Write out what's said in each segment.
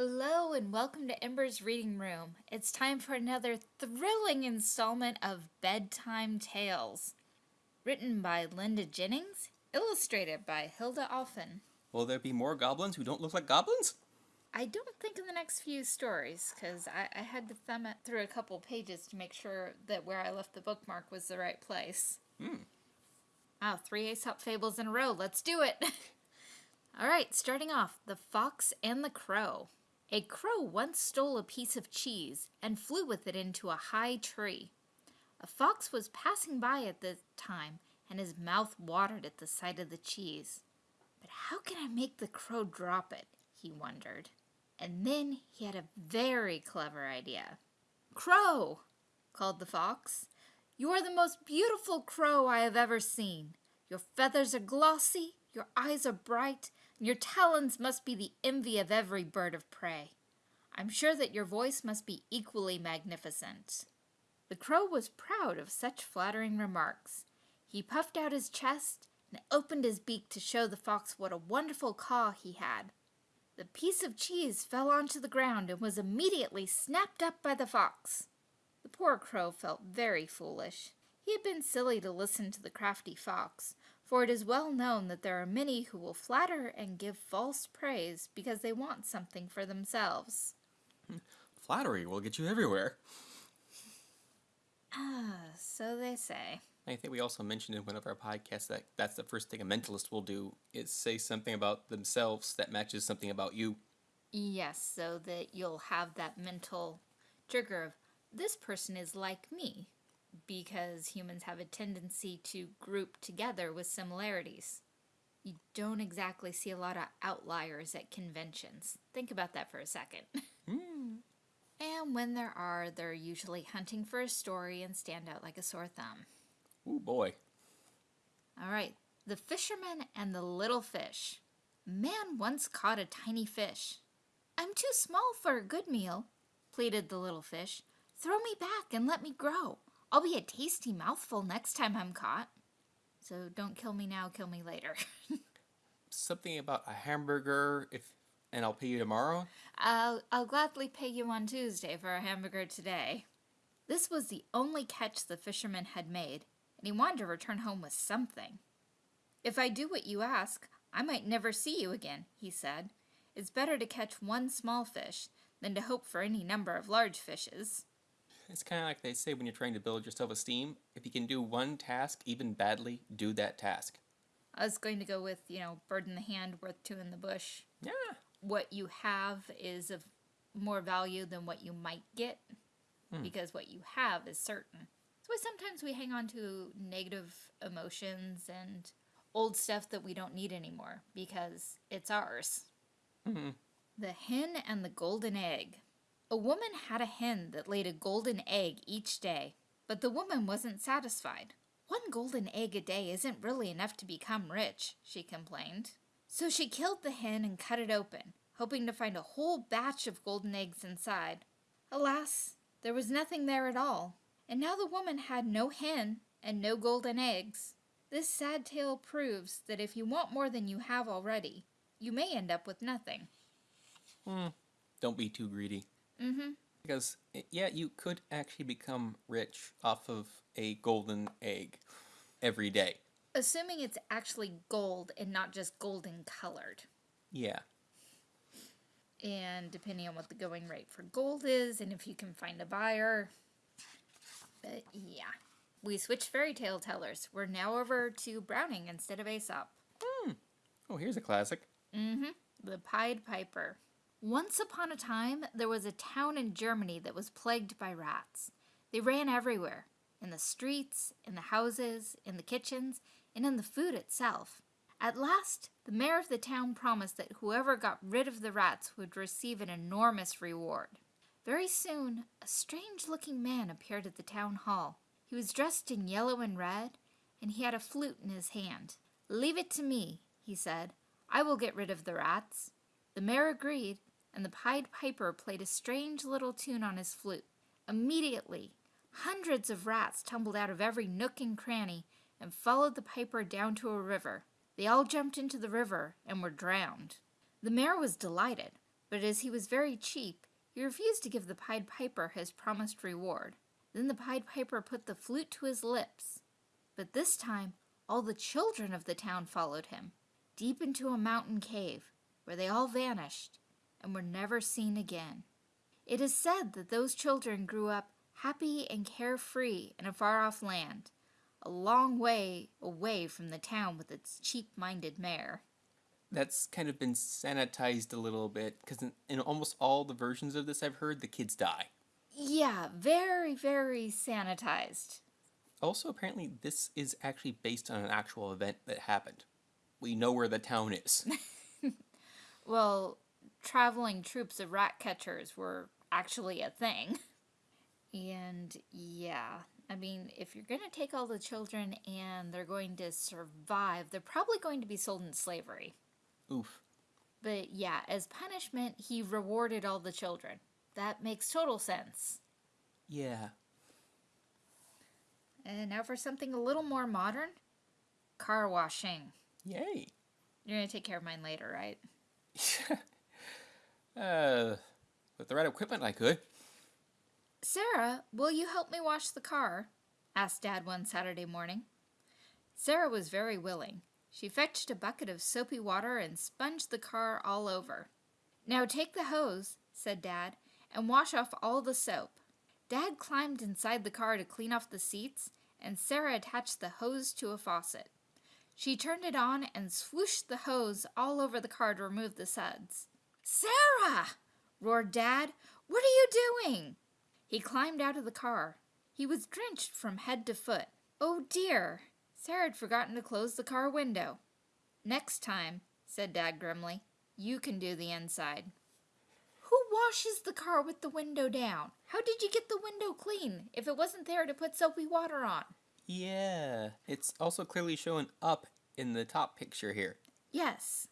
Hello and welcome to Ember's Reading Room. It's time for another thrilling installment of Bedtime Tales. Written by Linda Jennings, illustrated by Hilda Offen. Will there be more goblins who don't look like goblins? I don't think in the next few stories, because I, I, had to thumb it through a couple pages to make sure that where I left the bookmark was the right place. Hmm. Wow, three Aesop fables in a row. Let's do it! All right, starting off, The Fox and the Crow. A crow once stole a piece of cheese and flew with it into a high tree. A fox was passing by at the time, and his mouth watered at the sight of the cheese. But how can I make the crow drop it? he wondered. And then he had a very clever idea. Crow, called the fox, you are the most beautiful crow I have ever seen. Your feathers are glossy, your eyes are bright, your talons must be the envy of every bird of prey. I'm sure that your voice must be equally magnificent. The crow was proud of such flattering remarks. He puffed out his chest and opened his beak to show the fox what a wonderful caw he had. The piece of cheese fell onto the ground and was immediately snapped up by the fox. The poor crow felt very foolish. He had been silly to listen to the crafty fox, for it is well known that there are many who will flatter and give false praise because they want something for themselves. Flattery will get you everywhere. Ah, so they say. I think we also mentioned in one of our podcasts that that's the first thing a mentalist will do is say something about themselves that matches something about you. Yes, so that you'll have that mental trigger of this person is like me because humans have a tendency to group together with similarities. You don't exactly see a lot of outliers at conventions. Think about that for a second. Mm. And when there are, they're usually hunting for a story and stand out like a sore thumb. Oh boy. All right, the fisherman and the little fish. Man once caught a tiny fish. I'm too small for a good meal, pleaded the little fish. Throw me back and let me grow. I'll be a tasty mouthful next time I'm caught. So don't kill me now, kill me later. Something about a hamburger if and I'll pay you tomorrow? I'll, I'll gladly pay you on Tuesday for a hamburger today. This was the only catch the fisherman had made, and he wanted to return home with something. If I do what you ask, I might never see you again, he said. It's better to catch one small fish than to hope for any number of large fishes. It's kind of like they say when you're trying to build your self-esteem. If you can do one task even badly, do that task. I was going to go with, you know, bird in the hand, worth two in the bush. Yeah. What you have is of more value than what you might get Hmm. because what you have is certain. That's why sometimes we hang on to negative emotions and old stuff that we don't need anymore because it's ours. hmm The hen and the golden egg. A woman had a hen that laid a golden egg each day, but the woman wasn't satisfied. One golden egg a day isn't really enough to become rich, she complained. So she killed the hen and cut it open, hoping to find a whole batch of golden eggs inside. Alas, there was nothing there at all, and now the woman had no hen and no golden eggs. This sad tale proves that if you want more than you have already, you may end up with nothing. Hmm. Don't be too greedy. Mm-hmm. Because, eh, yeah, you could actually become rich off of a golden egg every day. Assuming it's actually gold and not just golden colored. Yeah. And depending on what the going rate for gold is and if you can find a buyer. But yeah. We switched fairy tale tellers. We're now over to Browning instead of Aesop. Oh, here's a classic. Mm-hmm. The Pied Piper. Once upon a time, there was a town in Germany that was plagued by rats. They ran everywhere. In the streets, in the houses, in the kitchens, and in the food itself. At last, the mayor of the town promised that whoever got rid of the rats would receive an enormous reward. Very soon, a strange-looking man appeared at the town hall. He was dressed in yellow and red, and he had a flute in his hand. Leave it to me, he said. I will get rid of the rats. The mayor agreed, and the Pied Piper played a strange little tune on his flute. Immediately, hundreds of rats tumbled out of every nook and cranny and followed the piper down to a river. They all jumped into the river and were drowned. The mayor was delighted, But as he was very cheap, he refused to give the Pied Piper his promised reward. Then the Pied Piper put the flute to his lips. But this time, all the children of the town followed him, deep into a mountain cave, where they all vanished and were never seen again. It is said that those children grew up happy and carefree in a far off land, a long way away from the town with its cheap minded mayor. That's kind of been sanitized a little bit because in, in almost all the versions of this I've heard, the kids die. Yeah, very, very sanitized. Also, apparently, this is actually based on an actual event that happened. We know where the town is. Well, traveling troops of rat catchers were actually a thing. And yeah, I mean, if you're going to take all the children and they're going to survive, they're probably going to be sold in slavery. Oof. But yeah, as punishment, he rewarded all the children. That makes total sense. Yeah. And now for something a little more modern car washing. Yay. You're going to take care of mine later, right? uh, with the right equipment, I could. Sarah, will you help me wash the car? asked Dad one Saturday morning. Sarah was very willing. She fetched a bucket of soapy water and sponged the car all over. Now take the hose, said Dad, and wash off all the soap. Dad climbed inside the car to clean off the seats, and Sarah attached the hose to a faucet. She turned it on and swooshed the hose all over the car to remove the suds. Sarah! roared Dad. What are you doing? He climbed out of the car. He was drenched from head to foot. Oh dear! Sarah had forgotten to close the car window. Next time, said Dad grimly, you can do the inside. Who washes the car with the window down? How did you get the window clean if it wasn't there to put soapy water on? Yeah. It's also clearly shown up in the top picture here. Yes.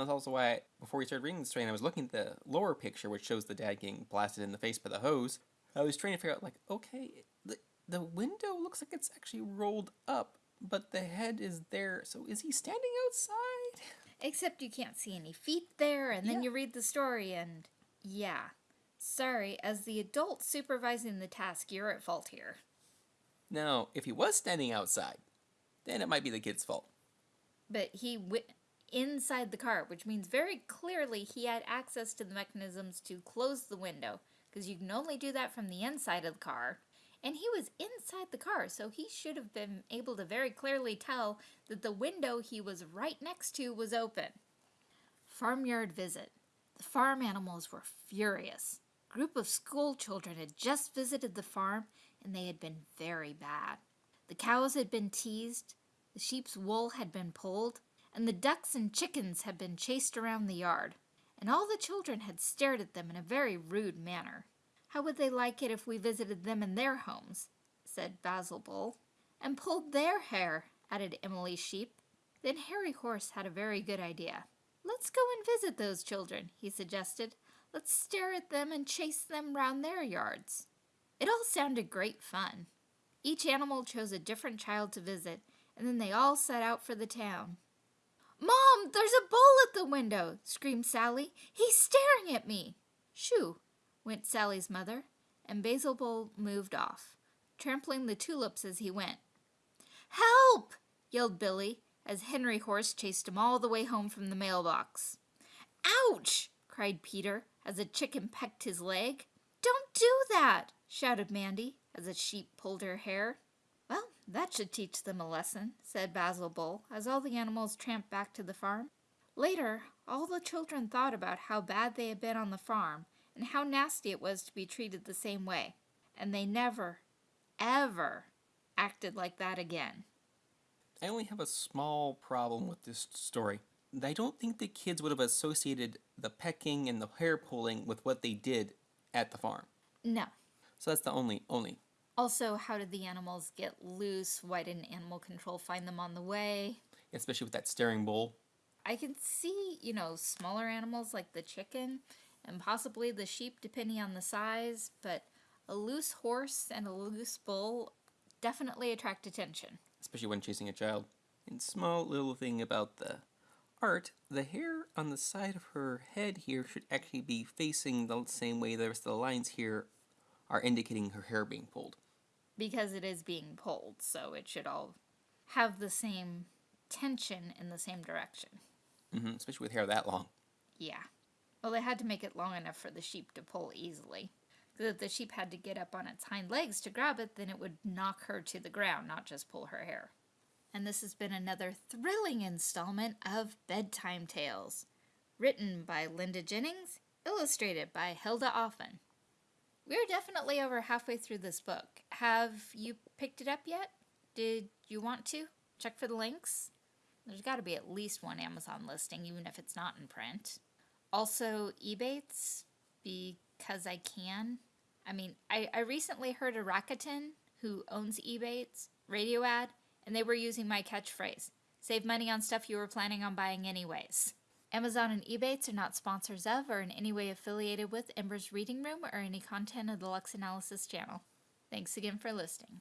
That's also why, before we started reading the story, and I was looking at the lower picture, which shows the dad getting blasted in the face by the hose. I was trying to figure out, like, okay, the, the window looks like it's actually rolled up, but the head is there. So is he standing outside? Except you can't see any feet there, and then Yeah. you read the story, and yeah. Sorry, as the adult supervising the task, you're at fault here. Now, if he was standing outside, then it might be the kid's fault. But he went inside the car, which means very clearly he had access to the mechanisms to close the window, because you can only do that from the inside of the car. And he was inside the car, so he should have been able to very clearly tell that the window he was right next to was open. Farmyard visit. The farm animals were furious. A group of school children had just visited the farm, and they had been very bad. The cows had been teased, the sheep's wool had been pulled, and the ducks and chickens had been chased around the yard, and all the children had stared at them in a very rude manner. How would they like it if we visited them in their homes? said Basil Bull. And pulled their hair, added Emily Sheep. Then Harry Horse had a very good idea. Let's go and visit those children, he suggested. Let's stare at them and chase them round their yards. It all sounded great fun. Each animal chose a different child to visit, and then they all set out for the town. Mom, there's a bull at the window, screamed Sally. He's staring at me. Shoo, went Sally's mother, and Basil Bull moved off, trampling the tulips as he went. Help! yelled Billy, as Henry Horse chased him all the way home from the mailbox. Ouch! cried Peter, as a chicken pecked his leg. Don't do that! shouted Mandy, as a sheep pulled her hair. That should teach them a lesson, said Basil Bull, as all the animals tramped back to the farm. Later, all the children thought about how bad they had been on the farm and how nasty it was to be treated the same way, and they never, ever acted like that again. I only have a small problem with this story. I don't think the kids would have associated the pecking and the hair pulling with what they did at the farm. No. So that's the only only. Also, how did the animals get loose? Why didn't animal control find them on the way? Especially with that staring bull. I can see, you know, smaller animals like the chicken and possibly the sheep, depending on the size, but a loose horse and a loose bull definitely attract attention. especially when chasing a child. And small little thing about the art, the hair on the side of her head here should actually be facing the same way the rest of the lines here are indicating her hair being pulled. Because it is being pulled, so it should all have the same tension in the same direction. hmm especially with hair that long. Yeah. Well, they had to make it long enough for the sheep to pull easily. If the sheep had to get up on its hind legs to grab it, then it would knock her to the ground, not just pull her hair. And this has been another thrilling installment of Bedtime Tales. Written by Linda Jennings, illustrated by Hilda Offen. We're definitely over halfway through this book. Have you picked it up yet? Did you want to? Check for the links? There's got to be at least one Amazon listing, even if it's not in print. Also, Ebates, because I can. I mean, I, I recently heard a Rakuten, who owns Ebates, radio ad, and they were using my catchphrase save money on stuff you were planning on buying anyways. Amazon and Ebates are not sponsors of or in any way affiliated with Ember's Reading Room or any content of the Lux Analysis channel. Thanks again for listening.